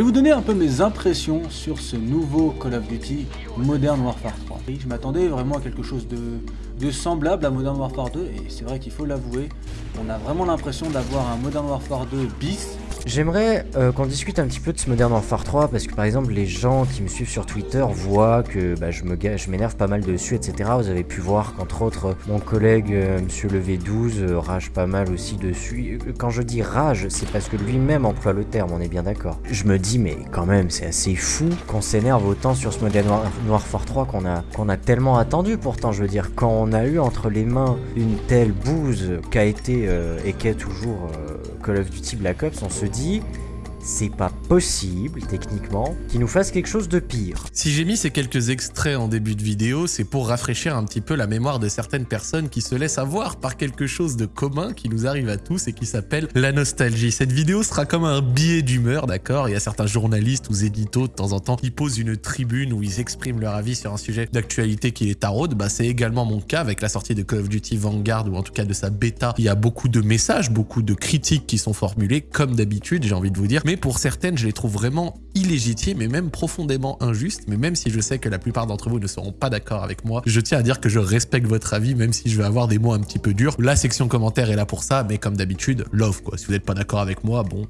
vais vous donner un peu mes impressions sur ce nouveau Call of Duty Modern Warfare 3. je m'attendais vraiment à quelque chose de semblable à Modern Warfare 2 et c'est vrai qu'il faut l'avouer, on a vraiment l'impression d'avoir un Modern Warfare 2 bis J'aimerais euh, qu'on discute un petit peu de ce Modern Warfare 3 parce que par exemple les gens qui me suivent sur Twitter voient que bah, je m'énerve pas mal dessus etc. Vous avez pu voir qu'entre autres mon collègue euh, Monsieur le V12 euh, rage pas mal aussi dessus. Quand je dis rage c'est parce que lui-même emploie le terme, on est bien d'accord. Je me dis mais quand même c'est assez fou qu'on s'énerve autant sur ce Modern Warfare 3 qu'on a, a tellement attendu pourtant je veux dire quand on a eu entre les mains une telle bouse qu'a été et qu'est toujours Call of Duty Black Ops on se dit c'est pas possible, techniquement, qu'il nous fasse quelque chose de pire. Si j'ai mis ces quelques extraits en début de vidéo, c'est pour rafraîchir un petit peu la mémoire de certaines personnes qui se laissent avoir par quelque chose de commun qui nous arrive à tous et qui s'appelle la nostalgie. Cette vidéo sera comme un billet d'humeur, d'accord? Il y a certains journalistes ou éditos de temps en temps qui posent une tribune où ils expriment leur avis sur un sujet d'actualité qui est taraude. Bah, c'est également mon cas avec la sortie de Call of Duty Vanguard ou en tout cas de sa bêta. Il y a beaucoup de messages, beaucoup de critiques qui sont formulées comme d'habitude, j'ai envie de vous dire pour certaines, je les trouve vraiment illégitimes et même profondément injustes. Mais même si je sais que la plupart d'entre vous ne seront pas d'accord avec moi, je tiens à dire que je respecte votre avis, même si je vais avoir des mots un petit peu durs. La section commentaires est là pour ça, mais comme d'habitude, love quoi. Si vous n'êtes pas d'accord avec moi, bon,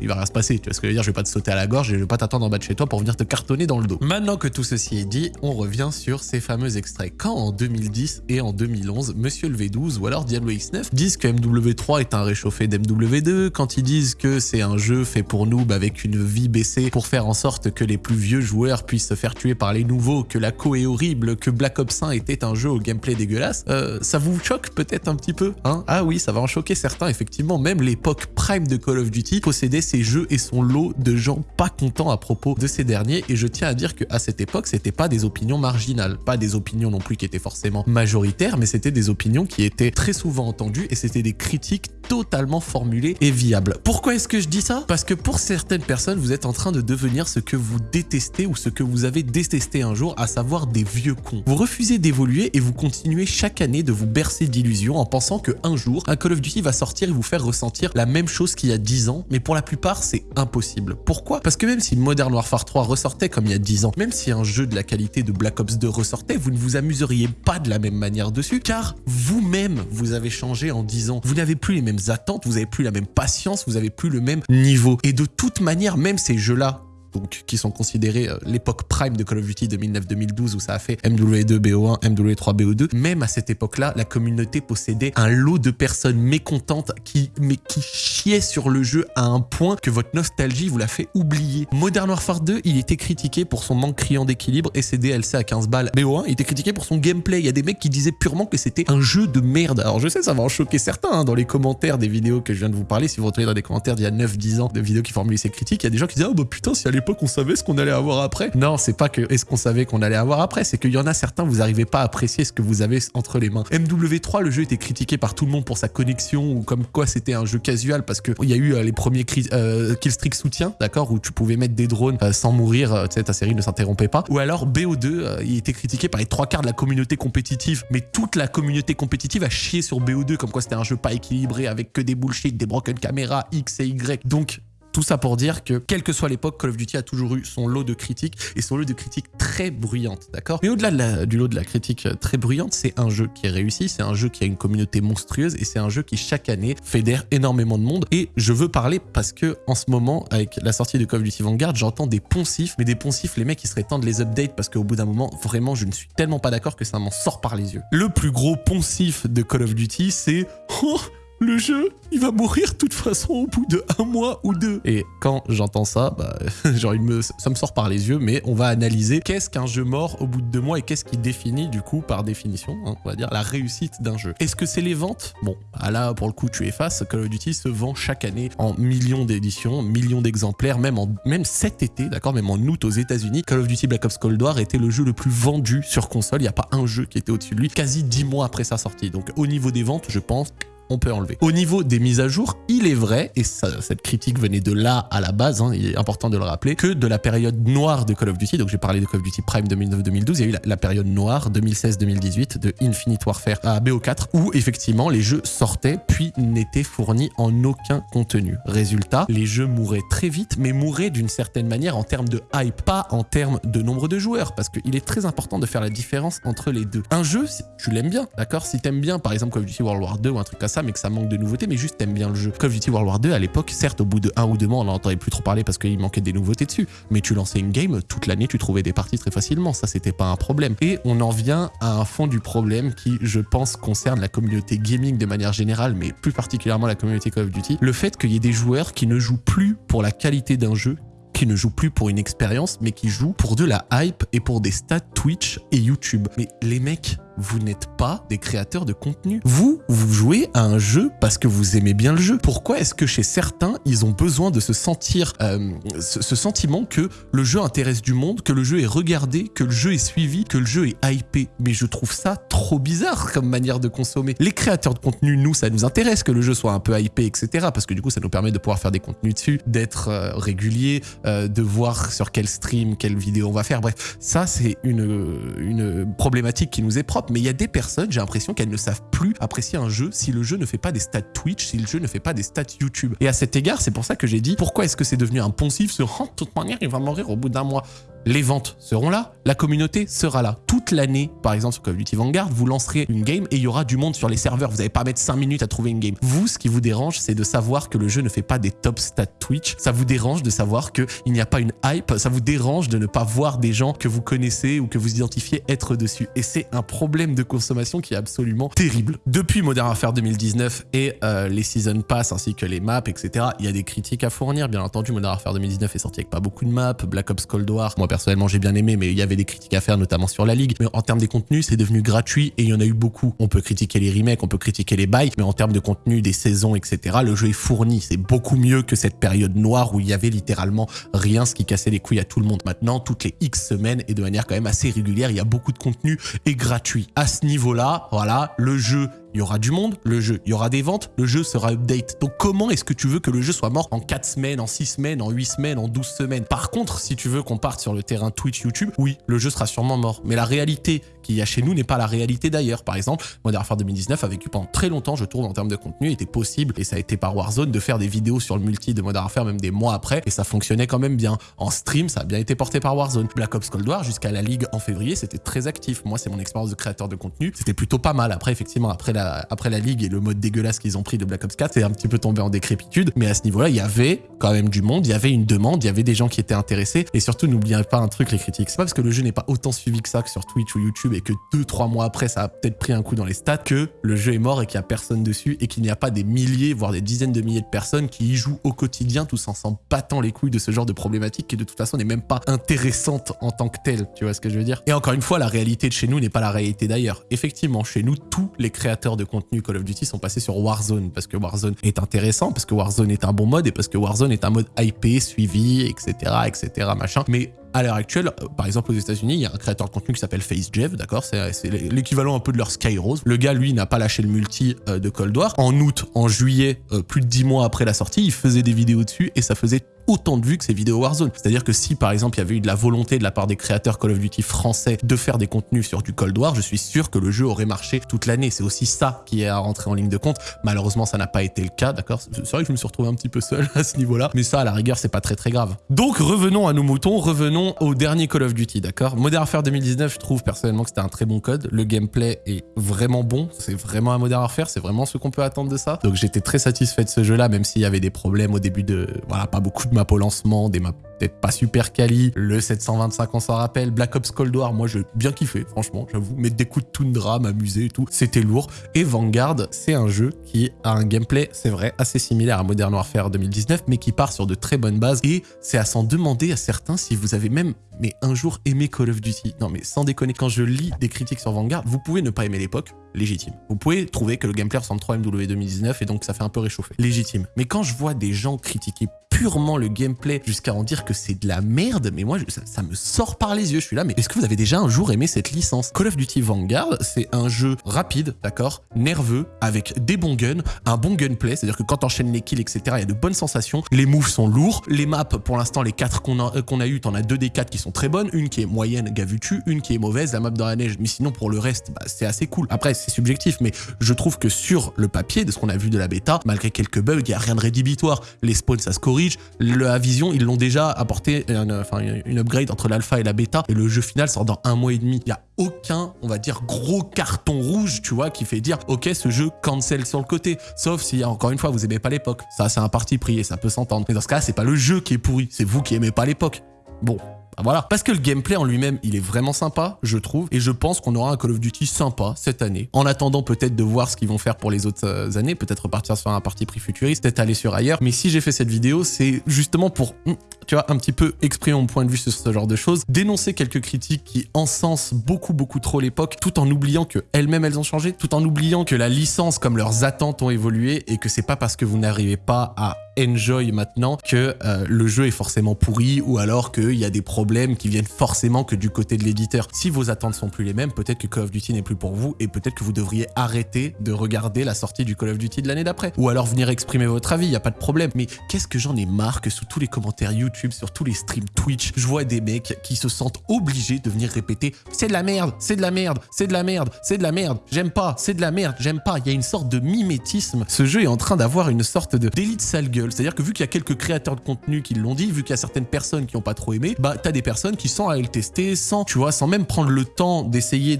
il va rien se passer. Tu vois ce que je veux dire Je vais pas te sauter à la gorge et je vais pas t'attendre en bas de chez toi pour venir te cartonner dans le dos. Maintenant que tout ceci est dit, on revient sur ces fameux extraits. Quand en 2010 et en 2011, Monsieur le V12 ou alors Diablo X9 disent que MW3 est un réchauffé d'MW2, quand ils disent que c'est un jeu fait pour nous avec une vie baissée pour faire en sorte que les plus vieux joueurs puissent se faire tuer par les nouveaux, que la co est horrible, que Black Ops 1 était un jeu au gameplay dégueulasse, euh, ça vous choque peut-être un petit peu hein? Ah oui, ça va en choquer certains, effectivement. Même l'époque prime de Call of Duty possédait ces jeux et son lot de gens pas contents à propos de ces derniers. Et je tiens à dire qu'à cette époque, c'était pas des opinions marginales, pas des opinions non plus qui étaient forcément majoritaires, mais c'était des opinions qui étaient très souvent entendues et c'était des critiques totalement formulées et viables. Pourquoi est-ce que je dis ça? Parce que pour certaines personnes, vous êtes en train de devenir ce que vous détestez ou ce que vous avez détesté un jour, à savoir des vieux cons. Vous refusez d'évoluer et vous continuez chaque année de vous bercer d'illusions en pensant que un jour, un Call of Duty va sortir et vous faire ressentir la même chose qu'il y a 10 ans, mais pour la plupart, c'est impossible. Pourquoi? Parce que même si Modern Warfare 3 ressortait comme il y a 10 ans, même si un jeu de la qualité de Black Ops 2 ressortait, vous ne vous amuseriez pas de la même manière dessus, car vous-même, vous avez changé en 10 ans. Vous n'avez plus les mêmes attentes, vous n'avez plus la même patience, vous n'avez plus le même niveau. Et de toute manière, même ces jeux-là, donc qui sont considérés euh, l'époque prime de Call of Duty 2009-2012 où ça a fait MW2 BO1, MW3 BO2. Même à cette époque-là, la communauté possédait un lot de personnes mécontentes qui, mais qui chiaient sur le jeu à un point que votre nostalgie vous l'a fait oublier. Modern Warfare 2, il était critiqué pour son manque criant d'équilibre et ses DLC à 15 balles. BO1, il était critiqué pour son gameplay. Il y a des mecs qui disaient purement que c'était un jeu de merde. Alors je sais, ça va en choquer certains hein, dans les commentaires des vidéos que je viens de vous parler. Si vous retrouvez dans des commentaires d'il y a 9-10 ans de vidéos qui formulaient ces critiques, il y a des gens qui disaient « Oh bah putain, si à qu'on savait ce qu'on allait avoir après. Non, c'est pas que est-ce qu'on savait qu'on allait avoir après, c'est qu'il y en a certains, vous n'arrivez pas à apprécier ce que vous avez entre les mains. MW3, le jeu était critiqué par tout le monde pour sa connexion ou comme quoi c'était un jeu casual parce que il y a eu euh, les premiers euh, killstreak soutien, d'accord, où tu pouvais mettre des drones euh, sans mourir, tu sais, ta série ne s'interrompait pas. Ou alors BO2, il était critiqué par les trois quarts de la communauté compétitive, mais toute la communauté compétitive a chié sur BO2 comme quoi c'était un jeu pas équilibré avec que des bullshit, des broken caméras, X et Y. Donc tout ça pour dire que, quelle que soit l'époque, Call of Duty a toujours eu son lot de critiques et son lot de critiques très bruyantes, d'accord? Mais au-delà du lot de la critique très bruyante, c'est un jeu qui est réussi, c'est un jeu qui a une communauté monstrueuse et c'est un jeu qui, chaque année, fédère énormément de monde. Et je veux parler parce que, en ce moment, avec la sortie de Call of Duty Vanguard, j'entends des poncifs, mais des poncifs, les mecs, ils seraient temps de les update parce qu'au bout d'un moment, vraiment, je ne suis tellement pas d'accord que ça m'en sort par les yeux. Le plus gros poncif de Call of Duty, c'est... Oh, le jeu, il va mourir de toute façon au bout de un mois ou deux. Et quand j'entends ça, bah, genre, ça me sort par les yeux, mais on va analyser qu'est-ce qu'un jeu mort au bout de deux mois et qu'est-ce qui définit, du coup, par définition, hein, on va dire, la réussite d'un jeu. Est-ce que c'est les ventes? Bon, ah là, pour le coup, tu es face, Call of Duty se vend chaque année en millions d'éditions, millions d'exemplaires, même, en, même cet été, d'accord, même en août aux États-Unis, Call of Duty Black Ops Cold War était le jeu le plus vendu sur console. Il n'y a pas un jeu qui était au-dessus de lui, quasi dix mois après sa sortie. Donc, au niveau des ventes, je pense on peut enlever. Au niveau des mises à jour, il est vrai, et ça, cette critique venait de là à la base, hein, il est important de le rappeler, que de la période noire de Call of Duty, donc j'ai parlé de Call of Duty Prime 2009-2012, il y a eu la, période noire 2016-2018 de Infinite Warfare à BO4, où effectivement les jeux sortaient puis n'étaient fournis en aucun contenu. Résultat, les jeux mouraient très vite, mais mouraient d'une certaine manière en termes de hype, pas en termes de nombre de joueurs, parce qu'il est très important de faire la différence entre les deux. Un jeu, tu l'aimes bien, d'accord? Si t'aimes bien, par exemple Call of Duty World War 2 ou un truc comme ça, mais que ça manque de nouveautés, mais juste t'aimes bien le jeu. Call of Duty World War 2 à l'époque, certes, au bout de un ou deux mois, on n'en entendait plus trop parler parce qu'il manquait des nouveautés dessus, mais tu lançais une game, toute l'année, tu trouvais des parties très facilement, ça c'était pas un problème. Et on en vient à un fond du problème qui, je pense, concerne la communauté gaming de manière générale, mais plus particulièrement la communauté Call of Duty, le fait qu'il y ait des joueurs qui ne jouent plus pour la qualité d'un jeu, qui ne jouent plus pour une expérience, mais qui jouent pour de la hype et pour des stats Twitch et YouTube. Mais les mecs, vous n'êtes pas des créateurs de contenu. Vous, vous jouez à un jeu parce que vous aimez bien le jeu. Pourquoi est-ce que chez certains, ils ont besoin de se sentir, euh, ce, ce, sentiment que le jeu intéresse du monde, que le jeu est regardé, que le jeu est suivi, que le jeu est hypé? Mais je trouve ça trop bizarre comme manière de consommer. Les créateurs de contenu, nous, ça nous intéresse que le jeu soit un peu hypé, etc. Parce que du coup, ça nous permet de pouvoir faire des contenus dessus, d'être euh, régulier, euh, de voir sur quel stream, quelle vidéo on va faire. Bref, ça, c'est une, une problématique qui nous est propre mais il y a des personnes, j'ai l'impression qu'elles ne savent plus apprécier un jeu si le jeu ne fait pas des stats Twitch, si le jeu ne fait pas des stats YouTube. Et à cet égard, c'est pour ça que j'ai dit, pourquoi est-ce que c'est devenu un poncif ce de toute manière, il va mourir au bout d'un mois les ventes seront là, la communauté sera là. Toute l'année, par exemple sur Call of Duty Vanguard, vous lancerez une game et il y aura du monde sur les serveurs. Vous n'allez pas mettre 5 minutes à trouver une game. Vous, ce qui vous dérange, c'est de savoir que le jeu ne fait pas des top stats Twitch. Ça vous dérange de savoir qu'il n'y a pas une hype. Ça vous dérange de ne pas voir des gens que vous connaissez ou que vous identifiez être dessus. Et c'est un problème de consommation qui est absolument terrible. Depuis Modern Warfare 2019 et euh, les Season Pass ainsi que les maps, etc., il y a des critiques à fournir. Bien entendu, Modern Warfare 2019 est sorti avec pas beaucoup de maps. Black Ops Cold War, personnellement j'ai bien aimé, mais il y avait des critiques à faire, notamment sur la ligue. Mais en termes des contenus, c'est devenu gratuit et il y en a eu beaucoup. On peut critiquer les remakes, on peut critiquer les bails, mais en termes de contenu, des saisons, etc., le jeu est fourni. C'est beaucoup mieux que cette période noire où il y avait littéralement rien, ce qui cassait les couilles à tout le monde. Maintenant, toutes les X semaines et de manière quand même assez régulière, il y a beaucoup de contenu et gratuit. À ce niveau-là, voilà, le jeu il y aura du monde, le jeu, il y aura des ventes, le jeu sera update. Donc comment est-ce que tu veux que le jeu soit mort en 4 semaines, en 6 semaines, en 8 semaines, en 12 semaines? Par contre, si tu veux qu'on parte sur le terrain Twitch, YouTube, oui, le jeu sera sûrement mort. Mais la réalité a chez nous n'est pas la réalité d'ailleurs. Par exemple, Modern Warfare 2019 a vécu pendant très longtemps, je trouve, en termes de contenu, était possible, et ça a été par Warzone, de faire des vidéos sur le multi de Modern Warfare même des mois après, et ça fonctionnait quand même bien. En stream, ça a bien été porté par Warzone. Black Ops Cold War, jusqu'à la Ligue en février, c'était très actif. Moi, c'est mon expérience de créateur de contenu. C'était plutôt pas mal. Après, effectivement, après la, Ligue le mode dégueulasse qu'ils ont pris de Black Ops 4, c'est un petit peu tombé en décrépitude. Mais à ce niveau-là, il y avait quand même du monde, il y avait une demande, il y avait des gens qui étaient intéressés. Et surtout, n'oubliez pas un truc, les critiques. C'est pas parce que le jeu n'est pas autant suivi que ça que sur Twitch ou YouTube et que 2-3 mois après, ça a peut-être pris un coup dans les stats que le jeu est mort et qu'il n'y a personne dessus et qu'il n'y a pas des milliers, voire des dizaines de milliers de personnes qui y jouent au quotidien, tous en s'en battant les couilles de ce genre de problématique qui de toute façon n'est même pas intéressante en tant que telle. Tu vois ce que je veux dire? Et encore une fois, la réalité de chez nous n'est pas la réalité d'ailleurs. Effectivement, chez nous, tous les créateurs de contenu Call of Duty sont passés sur Warzone parce que Warzone est intéressant, parce que Warzone est un bon mode et parce que Warzone est un mode IP, suivi, etc., etc., machin. Mais à l'heure actuelle, euh, par exemple aux États-Unis, il y a un créateur de contenu qui s'appelle FaceJeff, d'accord C'est l'équivalent un peu de leur Skyrose. Le gars, lui, n'a pas lâché le multi euh, de Cold War. En août, en juillet, euh, plus de 10 mois après la sortie, il faisait des vidéos dessus et ça faisait autant de vues que ces vidéos Warzone. C'est-à-dire que si par exemple il y avait eu de la volonté de la part des créateurs Call of Duty français de faire des contenus sur du Cold War, je suis sûr que le jeu aurait marché toute l'année. C'est aussi ça qui est à rentrer en ligne de compte. Malheureusement, ça n'a pas été le cas, d'accord? C'est vrai que je me suis retrouvé un petit peu seul à ce niveau-là, mais ça à la rigueur, c'est pas très très grave. Donc revenons à nos moutons, revenons au dernier Call of Duty, d'accord? Modern Warfare 2019, je trouve personnellement que c'était un très bon code. Le gameplay est vraiment bon, c'est vraiment un Modern Warfare, c'est vraiment ce qu'on peut attendre de ça. Donc j'étais très satisfait de ce jeu-là, même s'il y avait des problèmes au début de... Voilà, pas beaucoup de map au lancement, des maps peut-être pas super quali. Le 725, on s'en rappelle. Black Ops Cold War, moi, j'ai bien kiffé, franchement, j'avoue. Mettre des coups de toundra, m'amuser et tout, c'était lourd. Et Vanguard, c'est un jeu qui a un gameplay, c'est vrai, assez similaire à Modern Warfare 2019, mais qui part sur de très bonnes bases. Et c'est à s'en demander à certains si vous avez même mais un jour aimer Call of Duty. Non mais sans déconner, quand je lis des critiques sur Vanguard, vous pouvez ne pas aimer l'époque, légitime. Vous pouvez trouver que le gameplay ressemble trop à MW 2019 et donc ça fait un peu réchauffer. Légitime. Mais quand je vois des gens critiquer purement le gameplay jusqu'à en dire que c'est de la merde, mais moi, ça, me sort par les yeux. Je suis là, mais est-ce que vous avez déjà un jour aimé cette licence? Call of Duty Vanguard, c'est un jeu rapide, d'accord Nerveux, avec des bons guns, un bon gunplay, c'est-à-dire que quand t'enchaînes les kills, etc., il y a de bonnes sensations. Les moves sont lourds. Les maps, pour l'instant, les 4 qu'on a, euh, qu'on a eu, t'en as deux des 4 qui sont très bonnes. Une qui est moyenne, Gavutu, une qui est mauvaise, la map dans la neige. Mais sinon, pour le reste, bah, c'est assez cool. Après, c'est subjectif, mais je trouve que sur le papier, de ce qu'on a vu de la bêta, malgré quelques bugs, il n'y a rien de rédhibitoire. Les spawns, ça se corrige. Le Vision, ils l'ont déjà apporté enfin, une upgrade entre l'alpha et la bêta, et le jeu final sort dans un mois et demi. Il n'y a aucun, on va dire, gros carton rouge, tu vois, qui fait dire, ok, ce jeu cancel sur le côté. Sauf si, encore une fois, vous aimez pas l'époque. Ça, c'est un parti pris et ça peut s'entendre. Mais dans ce cas, c'est pas le jeu qui est pourri, c'est vous qui aimez pas l'époque. Bon, voilà. Parce que le gameplay en lui-même, il est vraiment sympa, je trouve. Et je pense qu'on aura un Call of Duty sympa cette année. En attendant peut-être de voir ce qu'ils vont faire pour les autres euh, années. Peut-être repartir sur un parti pris futuriste, peut-être aller sur ailleurs. Mais si j'ai fait cette vidéo, c'est justement pour, hmm, tu vois, un petit peu exprimer mon point de vue sur ce genre de choses. Dénoncer quelques critiques qui encensent beaucoup, beaucoup trop l'époque, tout en oubliant que elles-mêmes, elles ont changé. Tout en oubliant que la licence, comme leurs attentes ont évolué. Et que c'est pas parce que vous n'arrivez pas à enjoy maintenant que euh, le jeu est forcément pourri ou alors qu'il y a des problèmes qui viennent forcément que du côté de l'éditeur. Si vos attentes sont plus les mêmes, peut-être que Call of Duty n'est plus pour vous et peut-être que vous devriez arrêter de regarder la sortie du Call of Duty de l'année d'après. Ou alors venir exprimer votre avis, il n'y a pas de problème. Mais qu'est-ce que j'en ai marre que sous tous les commentaires YouTube, sur tous les streams Twitch, je vois des mecs qui se sentent obligés de venir répéter « c'est de la merde, c'est de la merde, c'est de la merde, c'est de la merde, j'aime pas, c'est de la merde, j'aime pas ». Il y a une sorte de mimétisme. Ce jeu est en train d'avoir une sorte de d'élite sale gueule c'est-à-dire que vu qu'il y a quelques créateurs de contenu qui l'ont dit, vu qu'il y a certaines personnes qui n'ont pas trop aimé, bah t'as des personnes qui sans aller le tester, sans, tu vois, sans même prendre le temps d'essayer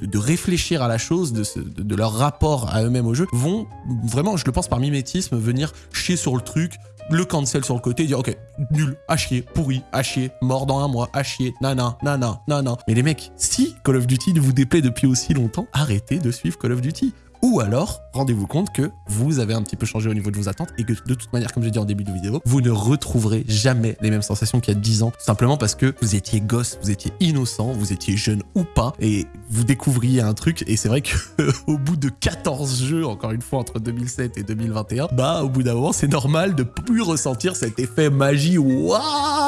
de, réfléchir à la chose, de, leur rapport à eux-mêmes au jeu, vont vraiment, je le pense par mimétisme, venir chier sur le truc, le cancel sur le côté dire ok, nul, à chier, pourri, à chier, mort dans un mois, à chier, nana, nana, nana. Mais les mecs, si Call of Duty ne vous déplaît depuis aussi longtemps, arrêtez de suivre Call of Duty. Ou alors, rendez-vous compte que vous avez un petit peu changé au niveau de vos attentes et que de toute manière, comme j'ai dit en début de vidéo, vous ne retrouverez jamais les mêmes sensations qu'il y a 10 ans, simplement parce que vous étiez gosse, vous étiez innocent, vous étiez jeune ou pas, et vous découvriez un truc, et c'est vrai que au bout de 14 jeux, encore une fois, entre 2007 et 2021, bah, au bout d'un moment, c'est normal de plus ressentir cet effet magie, waouh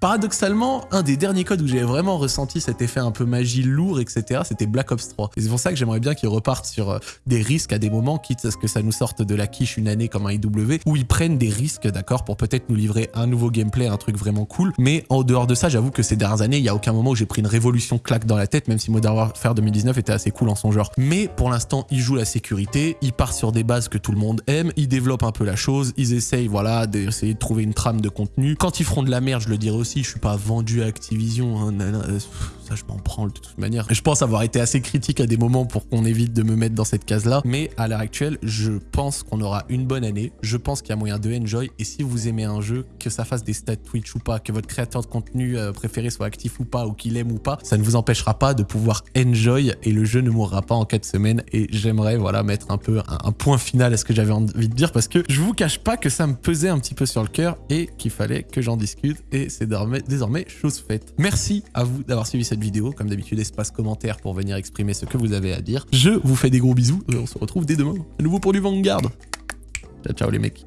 Paradoxalement, un des derniers codes où j'ai vraiment ressenti cet effet un peu magie lourd, etc., c'était Black Ops 3. Et c'est pour ça que j'aimerais bien qu'ils repartent sur euh, des risques à des moments, quitte à ce que ça nous sorte de la quiche une année comme un IW, où ils prennent des risques, d'accord, pour peut-être nous livrer un nouveau gameplay, un truc vraiment cool. Mais en dehors de ça, j'avoue que ces dernières années, il n'y a aucun moment où j'ai pris une révolution claque dans la tête, même si Modern Warfare 2019 était assez cool en son genre. Mais pour l'instant, ils jouent la sécurité, ils partent sur des bases que tout le monde aime, ils développent un peu la chose, ils essayent, voilà, d'essayer de trouver une trame de contenu. Quand ils feront de la merde, je le dirai aussi, je suis pas vendu à Activision, hein, ça je m'en prends de toute manière. Je pense avoir été assez critique à des moments pour qu'on évite de me mettre dans cette case-là, mais à l'heure actuelle, je pense qu'on aura une bonne année, je pense qu'il y a moyen de enjoy, et si vous aimez un jeu, que ça fasse des stats Twitch ou pas, que votre créateur de contenu euh, préféré soit actif ou pas, ou qu'il aime ou pas, ça ne vous empêchera pas de pouvoir enjoy, et le jeu ne mourra pas en 4 semaines, et j'aimerais voilà mettre un peu un, point final à ce que j'avais envie de dire, parce que je vous cache pas que ça me pesait un petit peu sur le cœur, et qu'il fallait que j'en discute, et c'est désormais, chose faite. Merci à vous d'avoir suivi vidéo, comme d'habitude espace commentaire pour venir exprimer ce que vous avez à dire. Je vous fais des gros bisous, et on se retrouve dès demain, à nouveau pour du Vanguard. Ciao ciao les mecs.